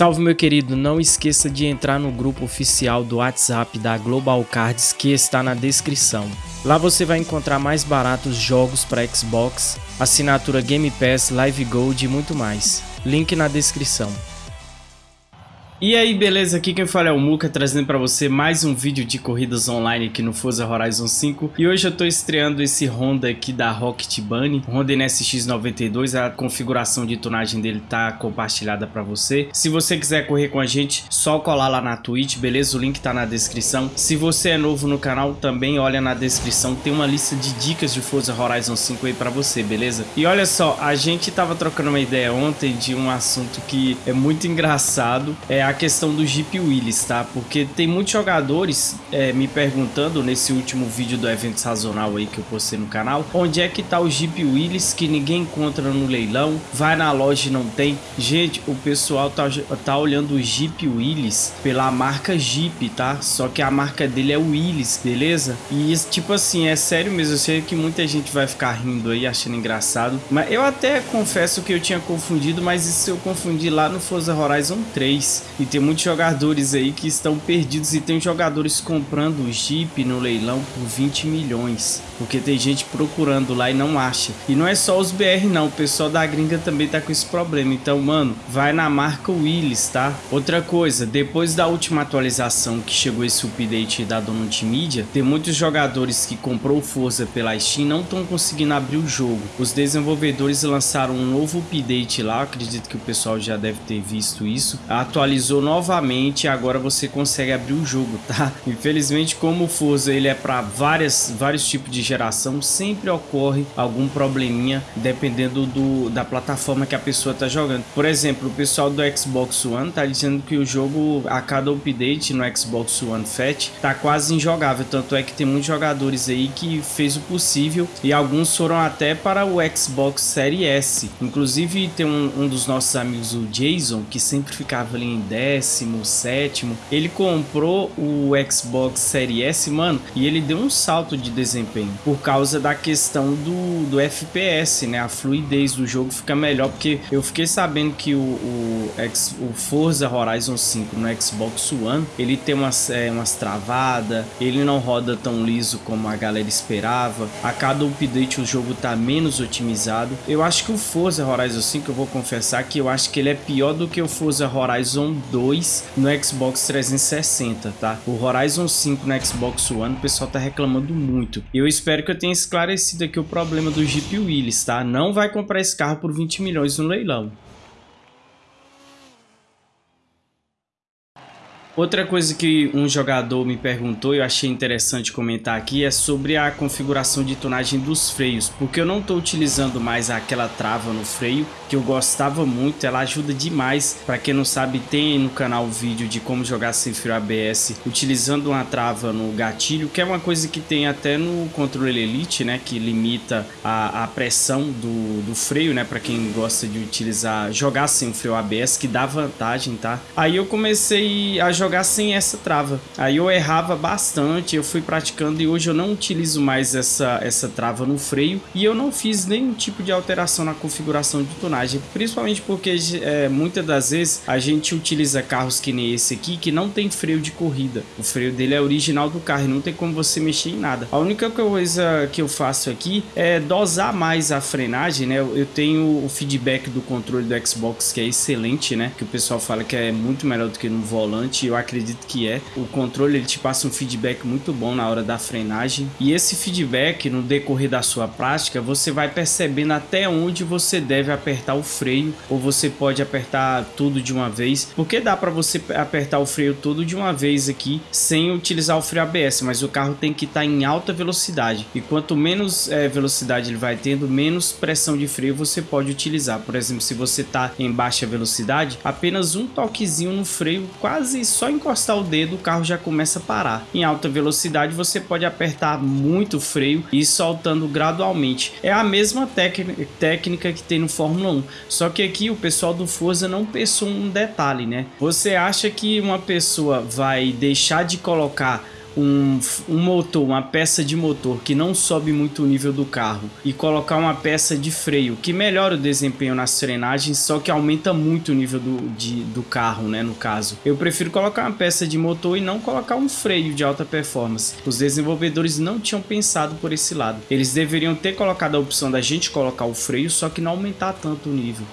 Salve meu querido, não esqueça de entrar no grupo oficial do WhatsApp da Global Cards que está na descrição. Lá você vai encontrar mais baratos jogos para Xbox, assinatura Game Pass, Live Gold e muito mais. Link na descrição. E aí, beleza? Aqui quem fala é o Muka, trazendo para você mais um vídeo de corridas online aqui no Forza Horizon 5. E hoje eu tô estreando esse Honda aqui da Rocket Bunny, Honda NSX92, a configuração de tonagem dele tá compartilhada para você. Se você quiser correr com a gente, só colar lá na Twitch, beleza? O link tá na descrição. Se você é novo no canal, também olha na descrição, tem uma lista de dicas de Forza Horizon 5 aí para você, beleza? E olha só, a gente tava trocando uma ideia ontem de um assunto que é muito engraçado, é a a questão do Jeep Willis, tá? Porque tem muitos jogadores é, me perguntando nesse último vídeo do evento sazonal aí que eu postei no canal, onde é que tá o Jeep Willis que ninguém encontra no leilão, vai na loja e não tem. Gente, o pessoal tá, tá olhando o Jeep Willis pela marca Jeep, tá? Só que a marca dele é Willis, beleza? E tipo assim, é sério mesmo, eu sei que muita gente vai ficar rindo aí, achando engraçado, mas eu até confesso que eu tinha confundido, mas isso eu confundi lá no Forza Horizon 3 e tem muitos jogadores aí que estão perdidos e tem jogadores comprando o Jeep no leilão por 20 milhões. Porque tem gente procurando lá e não acha. E não é só os BR não, o pessoal da gringa também tá com esse problema. Então, mano, vai na marca Willis, tá? Outra coisa, depois da última atualização que chegou esse update da Donut Media, tem muitos jogadores que comprou Forza pela Steam não estão conseguindo abrir o jogo. Os desenvolvedores lançaram um novo update lá, acredito que o pessoal já deve ter visto isso. Atualizou atualizou novamente agora você consegue abrir o jogo, tá? Infelizmente, como o Forza ele é para várias vários tipos de geração, sempre ocorre algum probleminha dependendo do, da plataforma que a pessoa tá jogando. Por exemplo, o pessoal do Xbox One tá dizendo que o jogo a cada update no Xbox One Fat tá quase injogável, tanto é que tem muitos jogadores aí que fez o possível e alguns foram até para o Xbox Series S. Inclusive tem um, um dos nossos amigos, o Jason, que sempre ficava ali em 10 décimo, sétimo, ele comprou o Xbox Series S, mano, e ele deu um salto de desempenho por causa da questão do, do FPS, né? A fluidez do jogo fica melhor, porque eu fiquei sabendo que o, o, o Forza Horizon 5 no Xbox One, ele tem umas, é, umas travadas, ele não roda tão liso como a galera esperava, a cada update o jogo tá menos otimizado. Eu acho que o Forza Horizon 5, eu vou confessar que eu acho que ele é pior do que o Forza Horizon 2 no Xbox 360, tá? O Horizon 5 no Xbox One, o pessoal tá reclamando muito. Eu espero que eu tenha esclarecido aqui o problema do Jeep Willys, tá? Não vai comprar esse carro por 20 milhões no leilão. Outra coisa que um jogador me perguntou e eu achei interessante comentar aqui é sobre a configuração de tonagem dos freios, porque eu não estou utilizando mais aquela trava no freio que eu gostava muito, ela ajuda demais. Para quem não sabe, tem no canal vídeo de como jogar sem freio ABS utilizando uma trava no gatilho, que é uma coisa que tem até no controle Elite, né, que limita a, a pressão do, do freio, né, para quem gosta de utilizar, jogar sem freio ABS, que dá vantagem, tá? Aí eu comecei a jogar jogar sem essa trava. Aí eu errava bastante, eu fui praticando e hoje eu não utilizo mais essa, essa trava no freio e eu não fiz nenhum tipo de alteração na configuração de tonagem, principalmente porque é, muitas das vezes a gente utiliza carros que nem esse aqui que não tem freio de corrida. O freio dele é original do carro e não tem como você mexer em nada. A única coisa que eu faço aqui é dosar mais a frenagem, né? Eu tenho o feedback do controle do Xbox que é excelente, né? Que o pessoal fala que é muito melhor do que no volante. Eu acredito que é. O controle ele te passa um feedback muito bom na hora da frenagem. E esse feedback, no decorrer da sua prática, você vai percebendo até onde você deve apertar o freio. Ou você pode apertar tudo de uma vez. Porque dá para você apertar o freio todo de uma vez aqui, sem utilizar o freio ABS. Mas o carro tem que estar tá em alta velocidade. E quanto menos é, velocidade ele vai tendo, menos pressão de freio você pode utilizar. Por exemplo, se você está em baixa velocidade, apenas um toquezinho no freio, quase só encostar o dedo o carro já começa a parar. Em alta velocidade você pode apertar muito o freio e ir soltando gradualmente. É a mesma técnica que tem no Fórmula 1, só que aqui o pessoal do Forza não pensou um detalhe, né? Você acha que uma pessoa vai deixar de colocar um, um motor, uma peça de motor que não sobe muito o nível do carro e colocar uma peça de freio que melhora o desempenho nas frenagens, só que aumenta muito o nível do, de, do carro, né, no caso. Eu prefiro colocar uma peça de motor e não colocar um freio de alta performance. Os desenvolvedores não tinham pensado por esse lado. Eles deveriam ter colocado a opção da gente colocar o freio, só que não aumentar tanto o nível.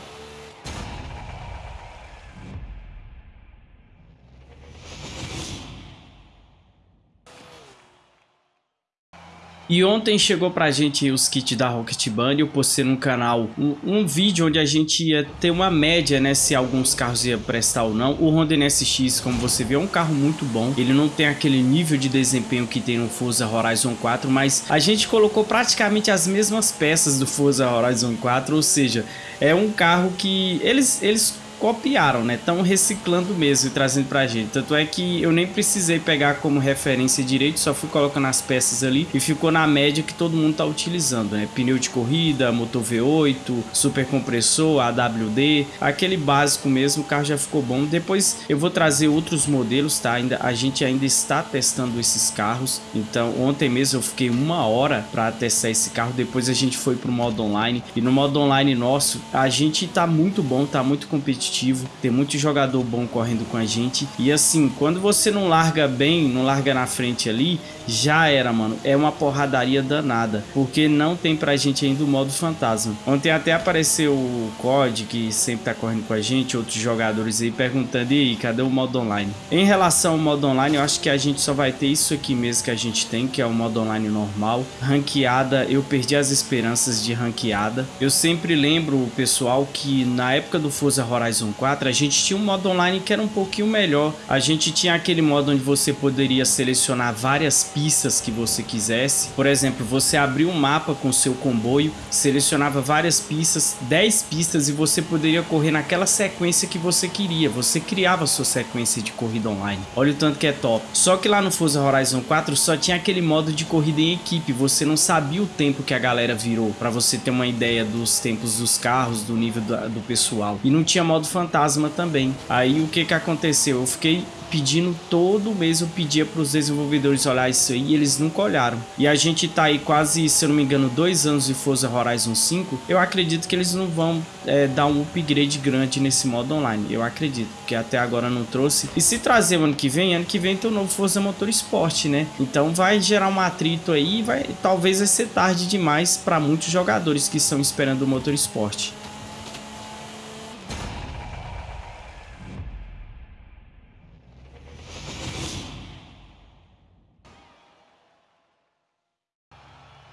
E ontem chegou pra gente os kits da Rocket Band, eu postei no canal um, um, vídeo onde a gente ia ter uma média, né, se alguns carros iam prestar ou não. O Honda NSX, como você vê, é um carro muito bom. Ele não tem aquele nível de desempenho que tem no Forza Horizon 4, mas a gente colocou praticamente as mesmas peças do Forza Horizon 4, ou seja, é um carro que eles, eles copiaram, né? Estão reciclando mesmo e trazendo pra gente. Tanto é que eu nem precisei pegar como referência direito, só fui colocando as peças ali e ficou na média que todo mundo tá utilizando, né? Pneu de corrida, motor V8, super compressor, AWD, aquele básico mesmo, o carro já ficou bom. Depois eu vou trazer outros modelos, tá? Ainda, a gente ainda está testando esses carros, então ontem mesmo eu fiquei uma hora para testar esse carro, depois a gente foi pro modo online e no modo online nosso a gente tá muito bom, tá muito competitivo competitivo, tem muito jogador bom correndo com a gente. E assim, quando você não larga bem, não larga na frente ali, já era, mano. É uma porradaria danada, porque não tem pra gente ainda o modo fantasma. Ontem até apareceu o COD, que sempre tá correndo com a gente, outros jogadores aí perguntando, e aí, cadê o modo online? Em relação ao modo online, eu acho que a gente só vai ter isso aqui mesmo que a gente tem, que é o modo online normal. Ranqueada, eu perdi as esperanças de ranqueada. Eu sempre lembro, pessoal, que na época do Forza Horizon Horizon 4, a gente tinha um modo online que era um pouquinho melhor. A gente tinha aquele modo onde você poderia selecionar várias pistas que você quisesse. Por exemplo, você abriu um mapa com seu comboio, selecionava várias pistas, 10 pistas e você poderia correr naquela sequência que você queria. Você criava sua sequência de corrida online. Olha o tanto que é top. Só que lá no Forza Horizon 4 só tinha aquele modo de corrida em equipe. Você não sabia o tempo que a galera virou, para você ter uma ideia dos tempos dos carros, do nível do, do pessoal. E não tinha modo fantasma também. Aí o que que aconteceu? Eu fiquei pedindo todo mês eu pedia para os desenvolvedores olhar isso aí e eles nunca olharam. E a gente tá aí quase, se eu não me engano, dois anos de Forza Horizon 5. Eu acredito que eles não vão é, dar um upgrade grande nesse modo online. Eu acredito, porque até agora não trouxe. E se trazer ano que vem, ano que vem tem o novo Forza Motorsport, né? Então vai gerar um atrito aí, vai talvez vai ser tarde demais para muitos jogadores que estão esperando o Motorsport.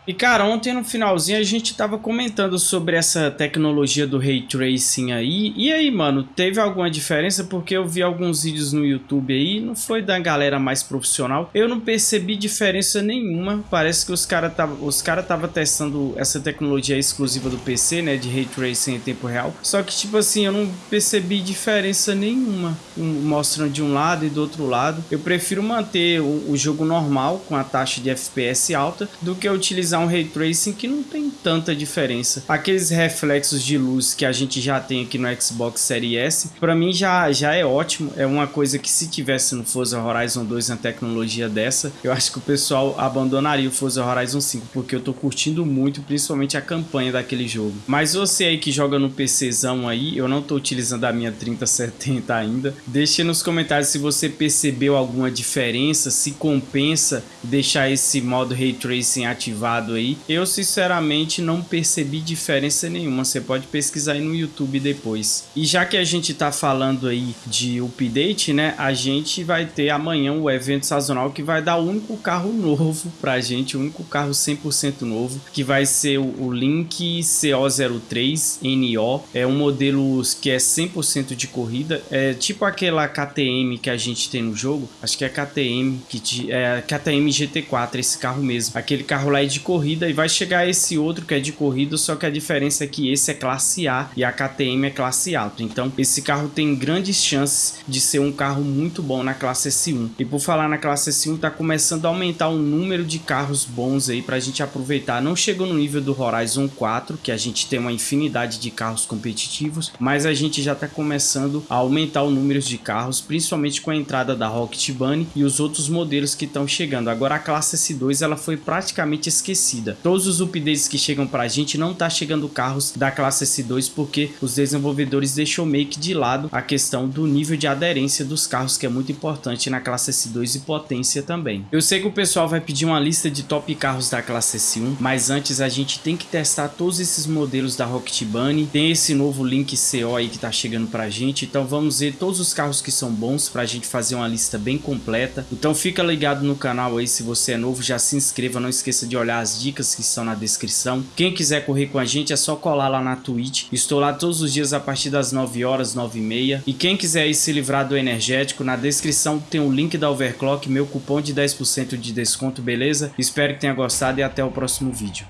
E cara, ontem no finalzinho a gente tava comentando sobre essa tecnologia do Ray Tracing aí. E aí, mano, teve alguma diferença? Porque eu vi alguns vídeos no YouTube aí, não foi da galera mais profissional. Eu não percebi diferença nenhuma. Parece que os caras tava, os cara tava testando essa tecnologia exclusiva do PC, né, de Ray Tracing em tempo real. Só que tipo assim, eu não percebi diferença nenhuma, mostrando de um lado e do outro lado. Eu prefiro manter o, o jogo normal com a taxa de FPS alta do que utilizar utilizar um Ray Tracing que não tem tanta diferença. Aqueles reflexos de luz que a gente já tem aqui no Xbox Series S, para mim já, já é ótimo. É uma coisa que se tivesse no Forza Horizon 2 na tecnologia dessa, eu acho que o pessoal abandonaria o Forza Horizon 5, porque eu tô curtindo muito, principalmente a campanha daquele jogo. Mas você aí que joga no PCzão aí, eu não tô utilizando a minha 3070 ainda, deixe nos comentários se você percebeu alguma diferença, se compensa deixar esse modo Ray Tracing ativado lado aí. Eu sinceramente não percebi diferença nenhuma, você pode pesquisar aí no YouTube depois. E já que a gente tá falando aí de update, né, a gente vai ter amanhã o evento sazonal que vai dar o único carro novo pra gente, o único carro 100% novo, que vai ser o Link CO03 NO, é um modelo que é 100% de corrida, é tipo aquela KTM que a gente tem no jogo, acho que é KTM, que é KTM GT4, esse carro mesmo, aquele carro lá é de corrida corrida e vai chegar esse outro que é de corrida, só que a diferença é que esse é classe A e a KTM é classe alto. Então esse carro tem grandes chances de ser um carro muito bom na classe S1. E por falar na classe S1, tá começando a aumentar o número de carros bons aí pra gente aproveitar. Não chegou no nível do Horizon 4, que a gente tem uma infinidade de carros competitivos, mas a gente já tá começando a aumentar o número de carros, principalmente com a entrada da Rocket Bunny e os outros modelos que estão chegando. Agora a classe S2 ela foi praticamente esquecida. Todos os updates que chegam pra gente não tá chegando carros da classe S2 porque os desenvolvedores deixou meio que de lado a questão do nível de aderência dos carros que é muito importante na classe S2 e potência também. Eu sei que o pessoal vai pedir uma lista de top carros da classe S1, mas antes a gente tem que testar todos esses modelos da Rocket Bunny. Tem esse novo Link CO aí que tá chegando pra gente, então vamos ver todos os carros que são bons pra gente fazer uma lista bem completa. Então fica ligado no canal aí, se você é novo já se inscreva, não esqueça de olhar as dicas que estão na descrição. Quem quiser correr com a gente é só colar lá na Twitch, estou lá todos os dias a partir das 9 horas, 9 e meia. E quem quiser se livrar do energético, na descrição tem o link da Overclock, meu cupom de 10% de desconto, beleza? Espero que tenha gostado e até o próximo vídeo.